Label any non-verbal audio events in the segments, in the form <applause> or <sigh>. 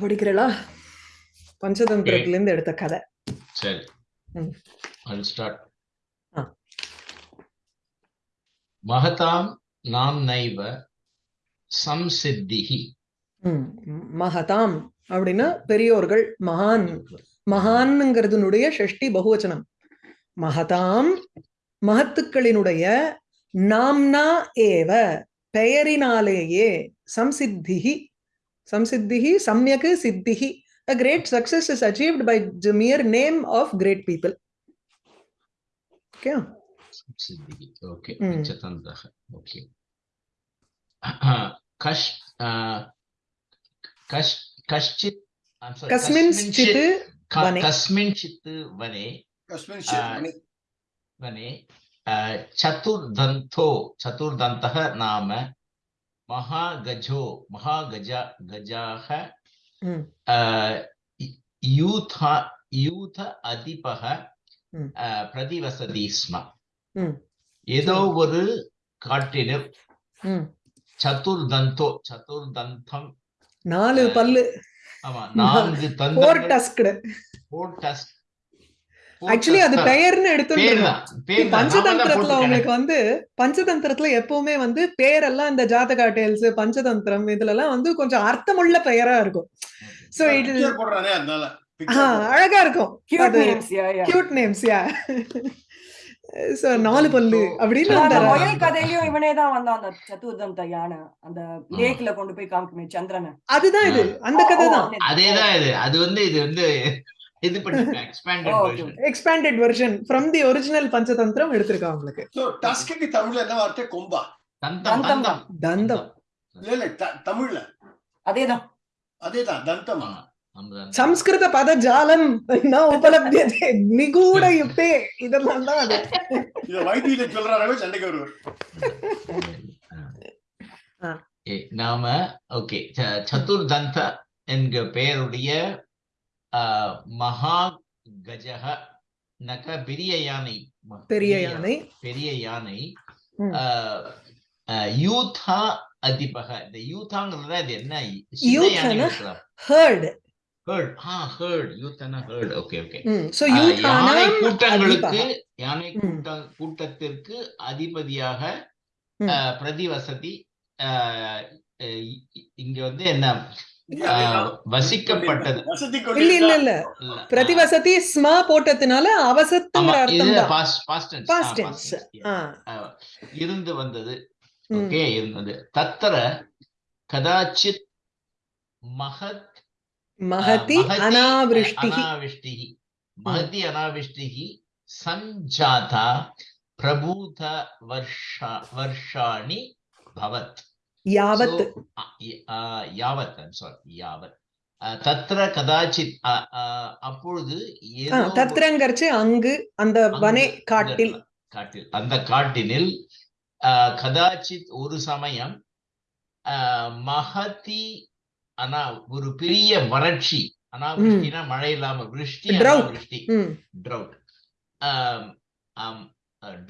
படிக்கிறீங்களா பஞ்சதந்திரத்துல இருந்து எடுத்த கதை. சரி. மகதாம் நாம் நைவ சம்சித்திஹி. ம், மகதாம் அப்படின்னா பெரியோர்கள் மகான். மகான்ங்கிறதுனுடைய ஷஷ்டி பகுவச்சனம். மகதாம் மகத்துக்களினுடைய நாம்னா ஏவ பெயரினாலேயே சம்சித்திஹி Samsiddhihi, Samyak Siddhihi. A great success is achieved by the mere name of great people. Okay. Samsiddhihi. Okay. Mm. Okay. Kash, uh, kash, chit. Kasmin chit. Kasmin chit. vane. Kasmin chit. vane. Chatur danto. Chatur dantaha nama மகா கஜோ மகா கஜா கஜாக யூத யூத அதிபக பிரதிவசதி ஸ்ம. ஏதோ ஒரு காட்டினர் சதுர்தந்தோ சதுர்தந்தம். நாலு பல்லு. ஆமா நான்கு தந்தம் four tusked four tusk actually அது. பெயர்னு தான் பஞ்சதந்திரத்துல. உங்களுக்கு வந்து பஞ்சதந்திரத்துல எப்பவுமே வந்து பேரெல்லாம் இந்த ஜாதகா டேல்ஸ் பஞ்சதந்திரம் இதுல எல்லாம் வந்து கொஞ்சம் அர்த்தமுள்ள பெயரா இருக்கும் சோ இட். அழகா இருக்கும் Cute அது names, yeah, yeah. Cute names yeah நாலு பல்லு அப்படின்னு அந்த கதையிலயும் இவனே தான் வந்தான் அந்த சதுர்தந்த யானை அந்த லேக்ல கொண்டு போய் காமிக்குமே சந்திரனை. அதுதான் இது. அந்த கதை தான். அதேதான் இது. அது வந்து இது வந்து இது பண்ணி expanded version from the original Panchatantram எடுத்திருக்காங்க உங்களுக்கு? So, tusk க்கு தமிழ்ல என்ன வார்த்தை? கொம்பா. தந்தம் தந்தம். இல்ல இல்ல த- தமிழ்ல. அதேதான். அதேதான் தந்தமா. சம்ஸ்கிருத பத ஜாலம் ந உபலபியதே நிகூட <laughs> யுக்தே இதெல்லாம் தான் அது. இத வைத்தியில சொல்றாரவே சண்டைக்கு வருவார். நாம ஓகே. சதுர்தந்த என்கிற பெயருடைய மகா கஜக நக பெரிய யானை. ம- பெரிய யானை. பெரிய யானை. யூதா அதிபக. இந்த யூதாங்கிறது அது என்ன? ஹர்ட். ஹர்ட் ஆ ஹர்ட் யூத்னா ஹர்ட் ஓகே ஓகே சோ யானை கூட்டங்களுக்கு. யானை. கூட்ட கூட்டத்திற்கு அதிபதியாக பிரதிவசதி இங்க வந்து என்ன வசிக்கப்பட்டது. இல்ல இல்ல இல்ல. பிரதிவசதி ஸ்மா போட்டதுனால அவசத்துங்கிற அர்த்தம் தான். பாஸ்ட் டென்ஸ் இருந்து வந்தது. ஓகே இருந்தது தத்திர கதாச்சித் மகத் மகதி அனாவிஷ்டிஹி மகதி அனாவிஷ்டிஹி சஞ்சாதா பிரபூத வர்ஷா வர்ஷாணி பவத். யாவத். யாவத் sorry, யாவத். தத்ர கதாச்சித் அப்பொழுது தத்ரங்கரிச்சு அங்கு அந்த வனே காட்டில். காட்டில் அந்த காட்டினில் கதாச்சித் ஒரு சமயம் மகதி அனா ஒரு பெரிய வறட்சி அனாவிருஷ்டினா மழை இல்லாம விருஷ்டி. அனாவிருஷ்டி drought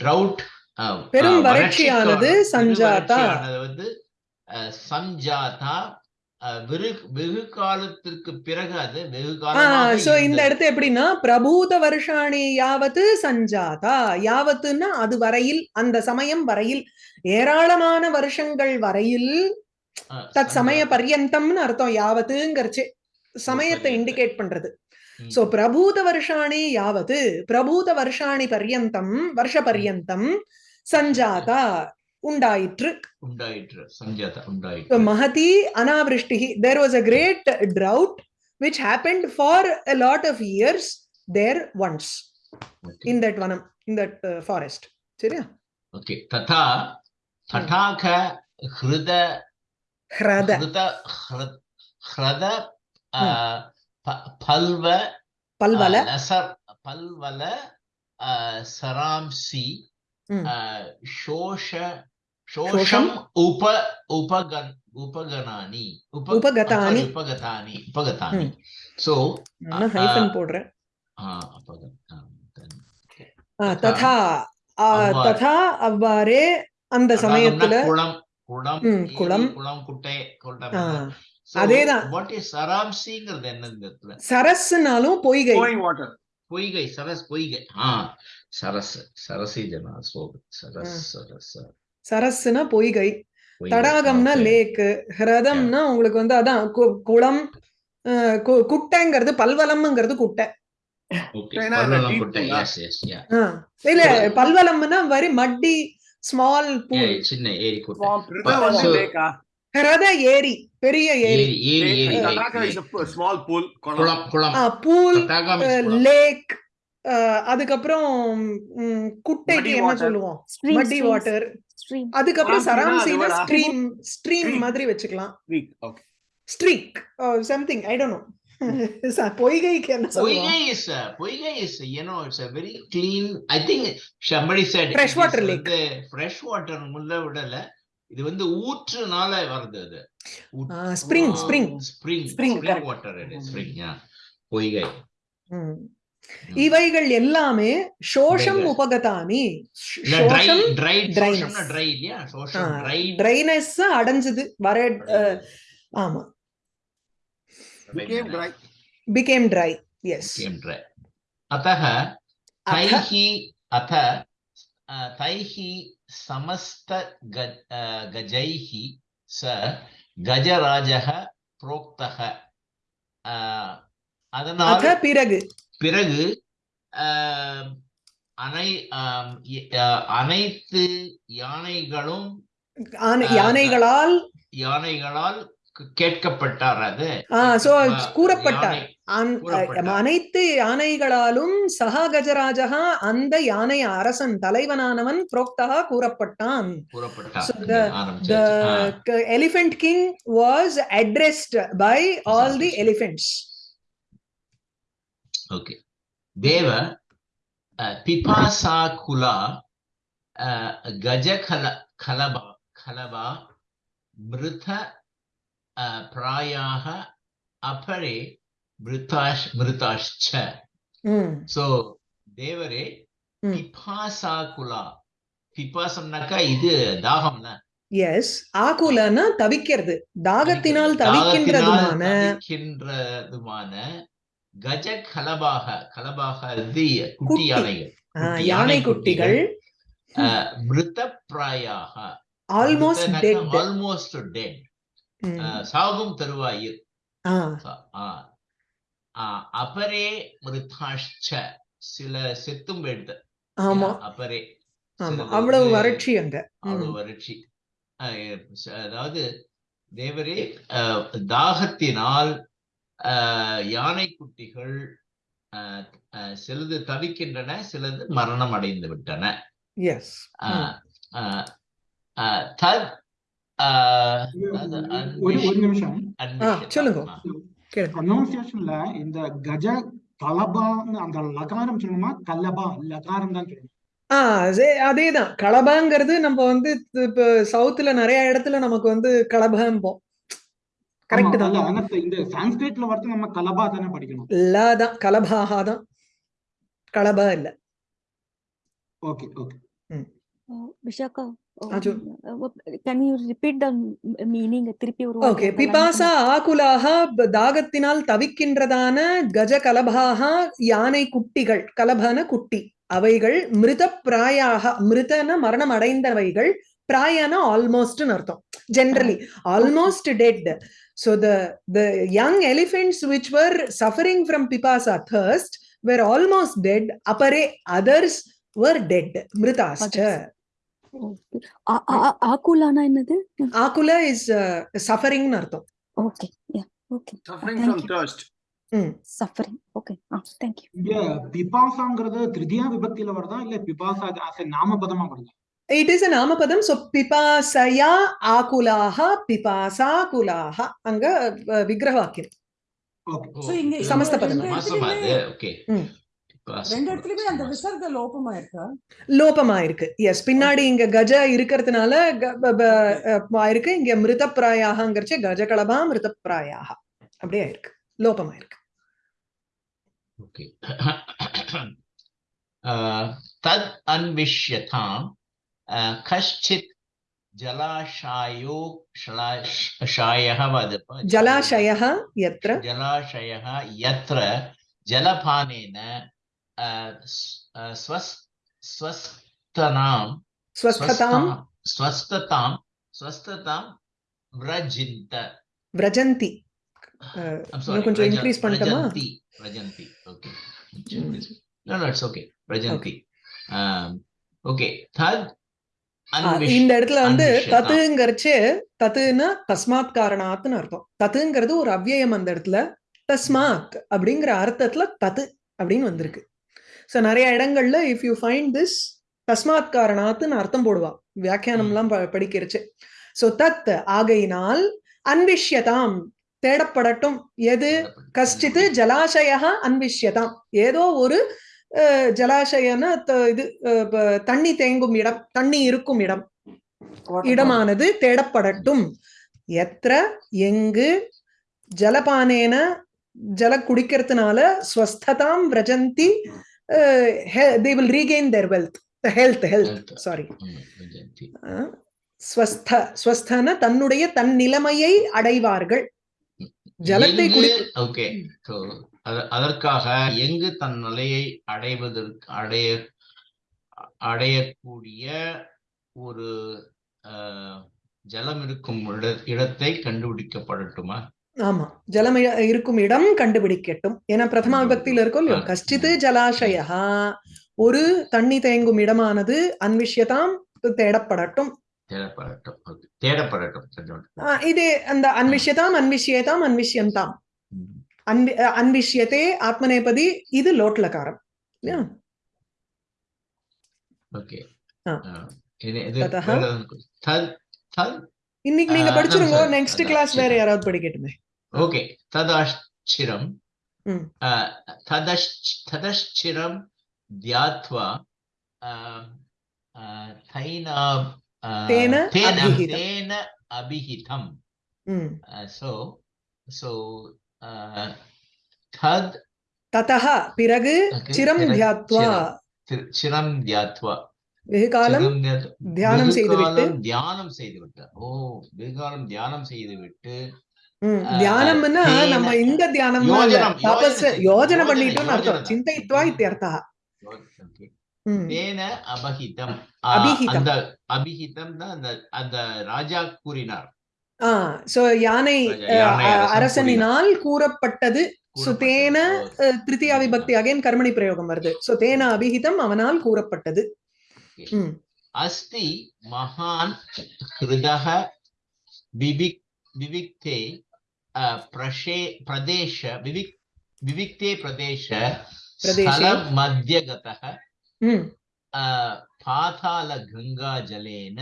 ட்ரவுட் பெரும் வறட்சியானது சஞ்சாதா. வந்து சஞ்சாதா வெகு காலத்திற்கு பிறகு அது வெகு ஆ காலமாக சோ இந்த. இடத்து எப்படின்னா பிரபூத வருஷாணி யாவத்து சஞ்சாதா யாவத்துன்னா அது வரையில் அந்த சமயம் வரையில் ஏராளமான வருஷங்கள் வரையில் அஹ், தத் சமய சஞ்சாதா. பர்யந்தம்னு அர்த்தம் யாவத்துங்கிறச்சு சமயத்தை. இண்டிகேட் பண்றது. சோ பிரபூத வருஷாணி யாவது பிரபூத வருஷாணி பர்யந்தம் வருஷ பர்யந்தம் சஞ்சாதா உண்டாயிற்று உண்டாயிற்று சஞ்சாதா உண்டாயிற்று Mahati Anavrishtih. There was a great drought which happened for a lot of years there once Okay. in that vanam, in that uh, forest. சரியா ஓகே ததா தடாக ஹிருத ஹ்ரத ஹிருத பல்வ பல்வல பல்வல சராம்சி ஷோஷ ஷோஷம் உப உபகன் உபகனானி உப உபகதானி. உபகதானி உபகதானி. சோ ஹைஃபன் போடுறேன் ததா. ததா அவ்வாறே அந்த சமயத்துல குளம் குளம் குளம். குளம் குட்டை குளம் ஆ, அதேதான். வாட் இஸ் சராம்சிங்கிறது இந்த இடத்துல சரஸ்னாலும் பொய்கை. பொய்கை சரஸ் பொய்கை ஆ சரஸ் சரசி ஜனா சோப் சரஸ் சரஸ் சரஸ்னா பொய்கை. தடாகம்னா. லேக்கு ஹிரதம்னா உங்களுக்கு வந்து அதான் கு- குளம் குட்டைங்கிறது பல்வலம்ங்கிறது குட்டை. இல்ல பல்வலம்னா வெரி மட்டி ஸ்மால் பூல் சின்ன ஏரி? ஹிரத ஏரி பெரிய ஏரி பூல் தடாகம் is குளம். லேக் அதுக்கப்புறம் குட்டைக்கு என்ன. சொல்லுவோம் மட்டி வாட்டர் stream. அதுக்கப்புறம் சராம்சினா? Stream stream Stream. மாதிரி வச்சுக்கலாம். Streak something I don't know பொய்கைக்கு என்ன I think somebody said. it Freshwater is lake. வந்து fresh water முள்ள விடல இது வந்து ஊற்றுனால வருது அது ஸ்ப்ரிங் ஸ்ப்ரிங் yeah பொய்கை இவைகள் எல்லாமே சோஷம் dry ட்ரைனஸ் அடைஞ்சது வர ஆமா became dry became dry yes became dry atah taihi atha taihi samasta gajaihi sa கஜராஜக புரோக்தக அதனால பிறகு பிறகு அனை அனைத்து யானைகளும் யானைகளால் யானைகளால் கேட்கப்பட்டார் அது. கூறப்பட்டார். அனைத்து யானைகளாலும் சகா கஜராஜகா அந்த யானை அரசன் தலைவனானவன் புரோக்தகா கூறப்பட்டான். கூறப்பட்டார். So the- ஆரம்பிச்சாச்சு. the ஆ. k- elephant king was addressed by all the elephants. Okay தேவ அஹ், பிபாசாகுலா அஹ், கஜகல கலபா கலபா மிருத பிராயாக அபரே மிருதாஷ் மிருதாஷ்ச சோ. தேவரே. பிபாசாகுலா. பிபாசம்னாக்கா இது தாகம்ல. Yes. ஆகுலனா தவிக்கிறது. தாகத்தினால் தவிக்கின்றதுமான தவிக்கின்றதுமான கஜ கலபாக கலபாக இது குட்டி. யானைகள். யானை குட்டிகள். அஹ், மிருத பிராயாக ஆல்மோஸ்ட் டெட் ஆல்மோஸ்ட் டெட் சாகும் தருவாயில். அபரே மிருதாஷ்ச சில செத்தும் ஆமா. அபரே அவ்வளவு வறட்சி அங்க. அவ்வளவு. வறட்சி. அதாவது தேவரே தாகத்தினால் யானை குட்டிகள் சிலது தவிக்கின்றன சிலது மரணம் அடைந்து விட்டன தத் ஒரு ஒரு நிமிஷம். சொல்லுங்க. ப்ரொனவுன்சியேஷன்ல இந்த கஜ கலபான்னு அந்த லகாரம் சொல்லணுமா கல்லபா லகாரம் தான் சொல்லணும் ஆ அதேதான் களபாங்கிறது நம்ம வந்து இப்ப சவுத்துல நிறைய இடத்துல நமக்கு வந்து களபாம்போம் கரெக்ட் தான் இந்த சான்ஸ்கிரிட்ல வரது நம்ம கலபா தானே படிக்கணும் லா தான் களபா இல்ல okay okay Uh, Um, uh, okay பிபாசா ஆகுலாக தாகத்தினால் தவிக்கின்றதான கஜ கலபாக யானை குட்டிகள் கலபான குட்டி அவைகள் மிருத பிராயாக மிருதன மரணம் அடைந்தவைகள் பிராயன ஆல்மோஸ்ட்னு அர்த்தம் generally almost dead so the the young elephants which were suffering from pipasa thirst were almost dead apare others were dead mritascha Okay. ஆ- ஆ- ஆ- ஆக்குலானா என்னது akula is uh, suffering னு அர்த்தம் okay yeah okay Suffering Thank from you. thirst. Hmm suffering okay ah thank you இங்க பிபாசாங்கிறது திருதியா விபக்தியில வருதா இல்ல பிபாசா a நாமபதமா வருதா it is a namapadam so pipasaya akulaha pipasakulaha anga uh, vigrahvakyam okay So, இங்க- சமஸ்த பதம். ஓகே. ரெண்டு இடத்துலயுமே அந்த விசர்க லோபமா இருக்கா லோபமா இருக்கு எஸ் பின்னாடி இங்க கஜ இருக்கிறதுனால க- ப- ப- அஹ் ஆயிருக்கு இங்க மிருதப்பிராயாகங்கிறச்சு கஜகலபா மிருதப்பிராயாக அப்படியே இருக்கு லோபமா இருக்கு ओके <coughs> तद् अन्विष्यताम् अ, कश्चित् जलाशायो शला- शायः वदप ஜலாஷயः यत्र जलाशयः यत्र जलपानेन ஸ்வஸ்தனாம் ஸ்வஸ்ததாம் ஸ்வஸ்ததாம் ஸ்வஸ்ததாம் விரஜிந்த விரஜந்தி கொஞ்சம் இன்க்ரீஸ் பண்ணட்டுமா? விரஜந்தி okay no no it's okay விரஜந்தி okay தத் இந்த இடத்துல வந்து தத்துங்கிறச்சு தத்துன்னா தஸ்மாத் காரணாத்னு அர்த்தம். தத்துங்கிறது ஒரு அவ்வியம் அந்த இடத்துல. தஸ்மாத் அப்படிங்கிற அர்த்தத்துல தத்து அப்படின்னு வந்திருக்கு. சோ நிறைய இடங்கள்ல இஃப் யூ ஃபைண்ட் திஸ் தஸ்மாத் காரணாத்னு அர்த்தம் போடுவா. வியாக்கியானம்லாம் படிக்கிறச்சு. சோ தத் ஆகையினால் அன்விஷ்யதாம். தேடப்படட்டும். எது? கஷ்டித்து ஜலாசய அன்விஷ்யதாம். ஏதோ ஒரு ஜலாசயன இது தண்ணி தேங்கும் இடம் தண்ணி இருக்கும் இடம். இடமானது தேடப்படட்டும். எத்திர எங்கு? ஜலபானேன ஜல குடிக்கிறதுனால ஸ்வஸ்ததாம் விரஜந்தி. They will regain their wealth health health Health. Sorry Mm, Vrajanti. ஸ்வஸ்த ஸ்வஸ்தன தன்னுடைய தன் நிலைமையை அடைவார்கள். ஜலத்தை okay, so, அத- அதற்காக எங்கு தன் நிலையை அடைவதற்கு அடைய அடையக்கூடிய ஒரு அஹ், ஜலம் இருக்கும் இட- இடத்தை கண்டுபிடிக்கப்படட்டுமா? ஆமா. ஜலம் இருக்கும் இடம் கண்டுபிடிக்கட்டும். ஏன்னா பிரதமா விபக்தியில இருக்கும் இல்லையோ. கஷ்டித்து ஜலாசயா. ஒரு தண்ணி தேங்கும் இடமானது அன்விஷ்யதாம் தேடப்படட்டும். தேடப்படட்டும். இது அந்த அன்விஷ்யதாம் அன்விஷ்யேதாம் அன்விஷ்யந்தாம். அன்வி அன்விஷ்யத்தே ஆத்மநேபதி இது லோட்லகாரம் இன்னைக்கு நீங்க படிச்சிருங்க. நெக்ஸ்ட் கிளாஸ் வேற. யாராவது படிக்கட்டுமே. ஓகே ததாஷ்சிரம் ம். ததஷ் ததஷ்சிரம் தியாத்வா தைனா தேன அபிஹிதம். so so தத் ததஹ பிறகு சிரம் தியாத்வா சிரம். தியாத்வா வெகு காலம் தியானம் செய்துவிட்டு தியானம் செய்துவிட்டு ஓ வெகு காலம் தியானம் செய்துவிட்டு ம். தியானம்னா நம்ம இந்த தியானம் தபஸ் யோஜனை பண்ணிட்டோம்னு அர்த்தம். சிந்தயித்வா இத்தியர்த்தா. தேன அபஹிதம். அபிஹிதம். அபிஹிதம் தான் அந்த ராஜா கூறினார். சோ யானை அரசனினால் கூறப்பட்டது. சுதேன திருத்தியா விபக்தி அகைன் கர்மணி பிரயோகம் வருது. சோ அபிஹிதம் அவனால் கூறப்பட்டது. அஸ்தி மகான் ஹிருதக விவிக்தே प्रशे பிரதேஷ विविक् विविक्ते प्रदेश स्थलमध्यगतः पातालगङ्गाजलेन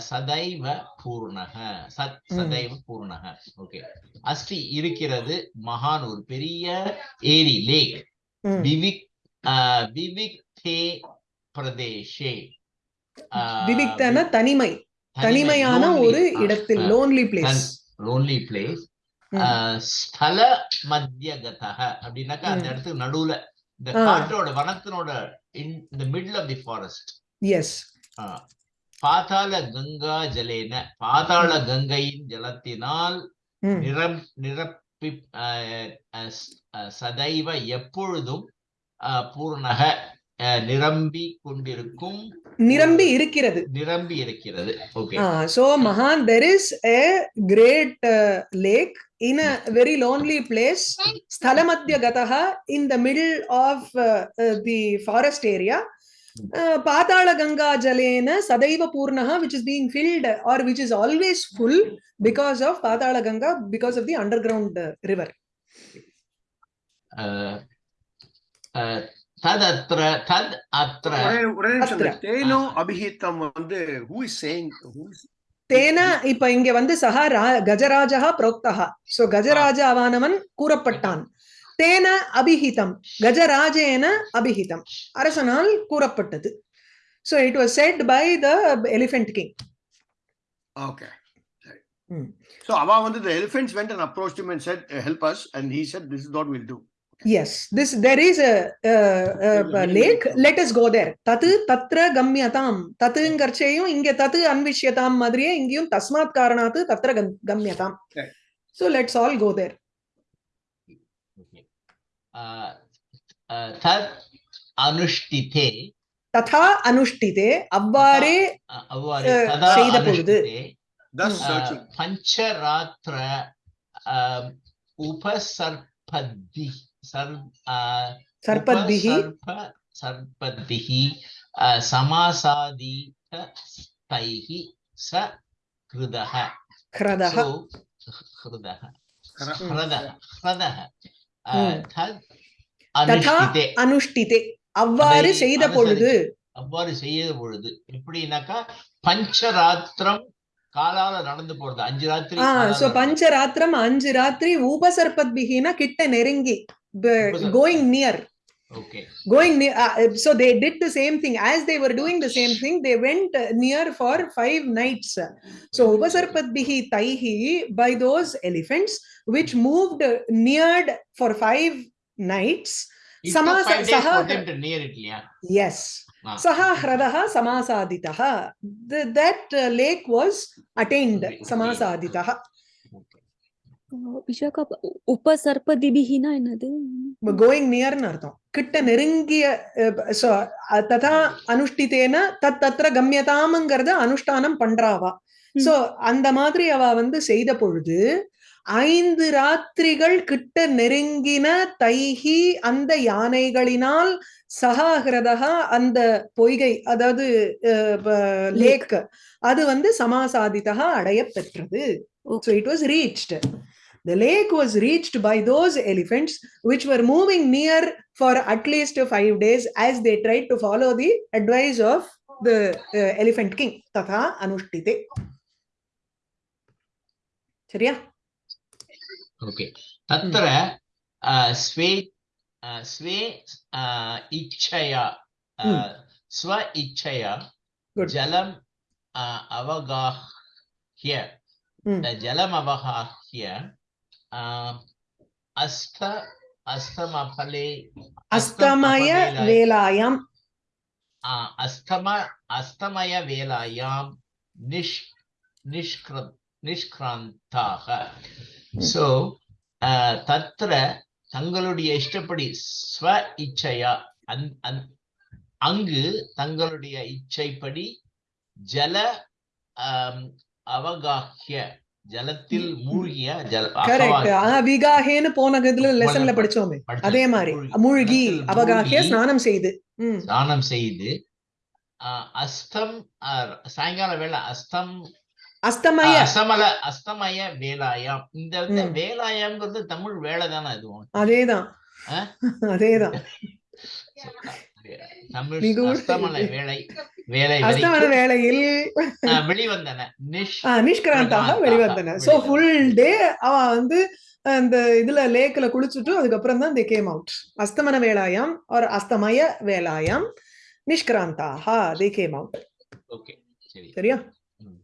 சதைவ பூர்ணக சத் சதைவ பூர்ணக ஓகே அஸ்டி இருக்கிறது மகான் ஒரு பெரிய ஏரி லேக் விவிக் விவிக்தே பிரதேஷே விவிக்தன தனிமை தனிமையான ஒரு இடத்தில் லோன்லி பிளேஸ் place. அஹ், ஸ்தல மத்தியகதக. அப்படின்னாக்கா அந்த. இடத்துக்கு நடுவுல இந்த. காட்டோட வனத்தினோட இன் இந்த middle of the forest is பாதாள கங்கா ஜலேன. பாதாள கங்கையின் ஜலத்தினால் ம் நிரம் நிரப்பி சதைவ எப்பொழுதும் பூர்ணக. நிரம்பி கொண்டிருக்கும் நிரம்பி இருக்கிறது நிரம்பி இருக்கிறது okay mahan there is a great uh, lake in a very lonely place stalamadhya gataha in the middle of uh, uh, the forest area uh, patala ganga jalena sadaiva purnaha which is being filled or which is always full because of patala ganga because of the underground uh, river ah, ah, ததத்ர தத் அத்ர. தேனோ அபிஹிதம் வந்து who is saying who is தேன இப்ப இங்க வந்து சஹா Gajaraja புரோக்தா so கஜராஜாவானவன் கூறப்பட்டான். தேன அபிஹிதம். கஜராஜேன அபிஹிதம். அரசனால் கூறப்பட்டது. So it was said by the elephant king. Hmm. so அவ வந்து the elephants went and approached him and said "Uh, help us. And he said this is what we'll do. Yes, this there is a, uh, uh, a lake. Let us go there. தத்து தத்ர கம்யதாம் தத்துங்கர்ச்சையும் இங்க தத்து அன்விஷ்யதாம் மாதிரியே இங்கேயும் தஸ்மாத் காரணாத்து தத்ர கம்- கம்யதாம் so let's all go there. Uh, uh, அனுஷ்டிதே ததா அனுஷ்டிதே அவ்வாறே செய்த பொழுது. பஞ்சராத்திர ஆம், சர்பத்பிஹி சமாசாதீத தைஹி ச ஹிருதஹ கிரதः So, ஹிருதஹ Hra- ஹிருதஹ ஹிருதஹ ஆ, Mm. தத் ததா அனுஷ்டிதே. அவ்வாறு செய்த பொழுது. அவ்வாறு செய்த பொழுது எப்படின்னாக்கா பஞ்சராத்திரம் காலால நடந்து போறது. அஞ்சு ராத்திரி பஞ்சராத்திரம் அஞ்சு ராத்திரி உபசர்பத்பிஹினா கிட்ட நெருங்கி. going near. Okay. Going near uh, so they did the same thing. As they were doing the same thing they went uh, near for five nights. So upasarpadbihi taihi by those elephants which moved neared for five nights. Samasa five days saha, for them to near it yeah. Yes. Wow. saha hradaha samasaditaha the, that uh, lake was attained okay. samasaditaha Vishakha என்னது? Going நியர்னு அர்த்தம். கிட்ட நெருங்கிய ததா அனுஷ்டித்தேன தத் தத்ர கம்யதாம்ங்கிறத அனுஷ்டானம் பண்றாவா. So அந்த மாதிரி அவ வந்து செய்த பொழுது ஐந்து ராத்திரிகள் கிட்ட நெருங்கின தைஹி அந்த யானைகளினால் சகாகிரதா அந்த பொய்கை அதாவது லேக் அது வந்து சமாசாதிதா அடைய பெற்றது. It was reached. The lake was reached by those elephants which were moving near for at least five days as they tried to follow the advice of the uh, elephant king. Tatha anushtite. சரியா okay தத்திர ஆ, sway ஆ, sway ஆ, இச்சயா ஆ, ம். ஸ்வ இச்சயா Good. ஜலம் ஆ, அவகாஹ்ய ம். ஜலம் அவகாஹ்ய அஸ்தமபலே அஸ்தமய அஸ்தமபவேலாய- வேலாயாம். ஆ, அஸ்தம அஸ்தமய வேலாயாம் நிஷ் நிஷ்கிர நிஷ்கிராந்தாக. சோ தத்ர தங்களுடைய இஷ்டப்படி ஸ்வ இச்சையா அந் அங்கு தங்களுடைய இச்சைப்படி ஜல அவகாஹ்ய ஜலத்தில் மூழ்கிய ஜல கரெக்ட் அகவாஹ்ய விகாஹேன்னு போன இதுல லெசன்ல படி- படிச்சோமே. அதே மாதிரி மூழ்கி- மூழ்கி ஸ்நானம் செய்து. ம். ஸ்நானம் செய்து அஸ்தம் சாயங்கால வேளை அஸ்தம் அஸ்தமய. அஸ்தமல அஸ்தமய வேலாயாம். இந்த வந்து. வேலாயாம்ங்கிறது தமிழ் வேலை தானே அதுவும் அதேதான்? அதேதான். <laughs> தமிழ் அஸ்தமல வேலை. வேலை வேளையில் ஆ, வெளிவந்தன. நிஷ்கிராந்தாக வெளிவந்தன. சோ. ஃபுல் டே அவ வந்து அந்த இதுல லேக்ல குளிச்சுட்டு அதுக்கப்புறம் தான் தே கேம் அவுட் அஸ்தமன வேலாயாம் ஒரு அஸ்தமய வேலாயாம் நிஷ்கிராந்தாக தே கேம் அவுட் ஓகே சரி. சரியா? ம்.